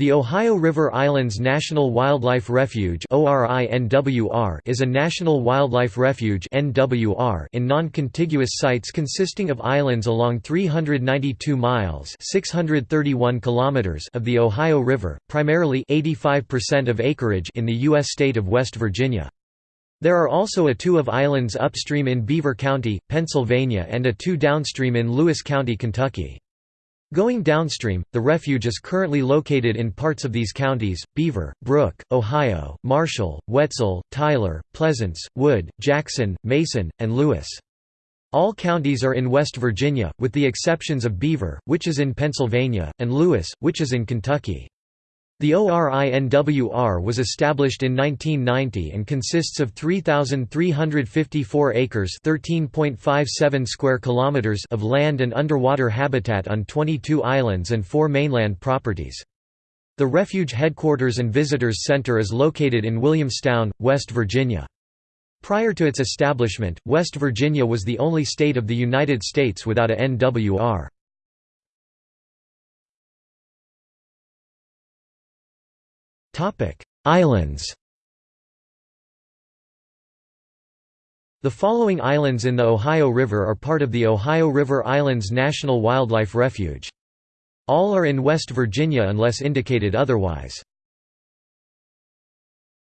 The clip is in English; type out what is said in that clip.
The Ohio River Islands National Wildlife Refuge is a national wildlife refuge in non-contiguous sites consisting of islands along 392 miles 631 kilometers of the Ohio River, primarily 85% of acreage in the U.S. state of West Virginia. There are also a two of islands upstream in Beaver County, Pennsylvania and a two downstream in Lewis County, Kentucky. Going downstream, the refuge is currently located in parts of these counties, Beaver, Brooke, Ohio, Marshall, Wetzel, Tyler, Pleasants, Wood, Jackson, Mason, and Lewis. All counties are in West Virginia, with the exceptions of Beaver, which is in Pennsylvania, and Lewis, which is in Kentucky. The ORINWR was established in 1990 and consists of 3,354 acres (13.57 square kilometers) of land and underwater habitat on 22 islands and four mainland properties. The refuge headquarters and visitors center is located in Williamstown, West Virginia. Prior to its establishment, West Virginia was the only state of the United States without a NWR. Islands The following islands in the Ohio River are part of the Ohio River Islands National Wildlife Refuge. All are in West Virginia unless indicated otherwise.